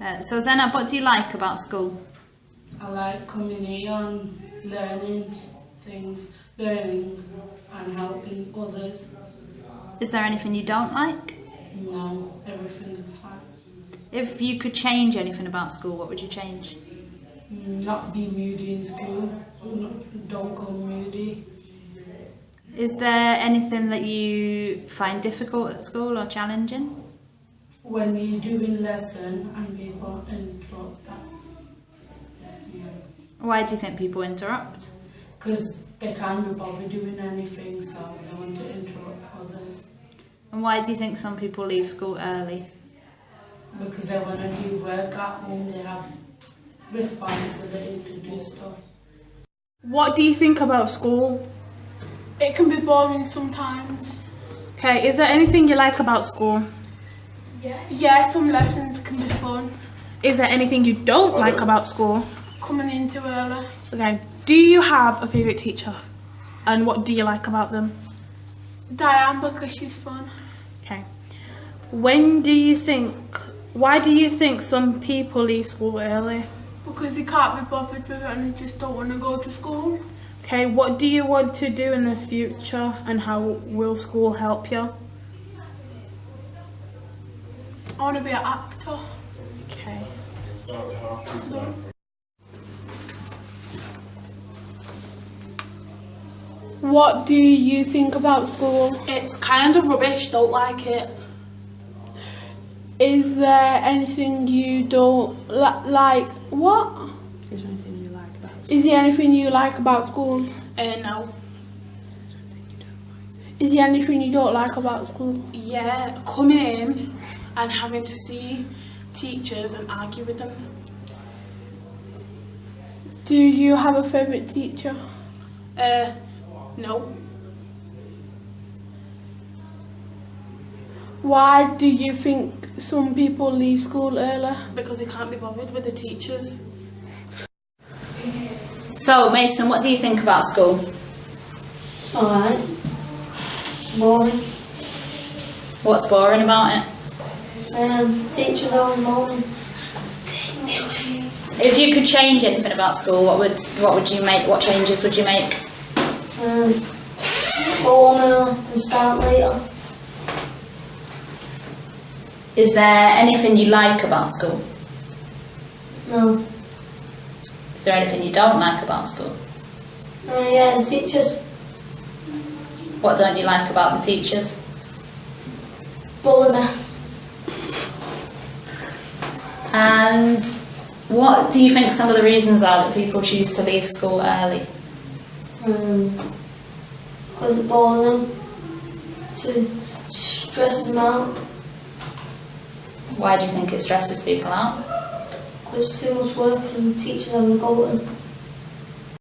Uh, so Zainab, what do you like about school? I like coming here and learning things, learning and helping others. Is there anything you don't like? No, everything's fine. If you could change anything about school, what would you change? Mm, Not be moody in school. Don't go moody. Is there anything that you find difficult at school or challenging? When we're doing lesson and people interrupt, that's that's. Why do you think people interrupt? Because they can't be bothered doing anything, so they want to interrupt others. And why do you think some people leave school early? Because they want to do work at home, they have responsibility to do stuff. What do you think about school? It can be boring sometimes. Okay, is there anything you like about school? Yeah, some lessons can be fun. Is there anything you don't oh. like about school? Coming in too early. Okay, do you have a favourite teacher? And what do you like about them? Diane because she's fun. Okay. When do you think, why do you think some people leave school early? Because they can't be bothered with it and they just don't want to go to school. Okay, what do you want to do in the future and how will school help you? I want to be an actor. Okay. What do you think about school? It's kind of rubbish, don't like it. Is there anything you don't li- like? What? Is there anything you like about Is there anything you like about school? Uh, no. Is there anything you don't like about school? Yeah, coming in and having to see teachers and argue with them. Do you have a favourite teacher? Uh, no. Why do you think some people leave school early? Because they can't be bothered with the teachers. So, Mason, what do you think about school? It's alright. Boring. What's boring about it? Um, teachers all morning. If you could change anything about school, what would what would you make? What changes would you make? Um, go home early and start later. Is there anything you like about school? No. Is there anything you don't like about school? Uh, yeah, the teachers What don't you like about the teachers? bully. And what do you think some of the reasons are that people choose to leave school early? Um, because it bores them. To stresses them out. Why do you think it stresses people out? Because too much work and teachers having a go at them.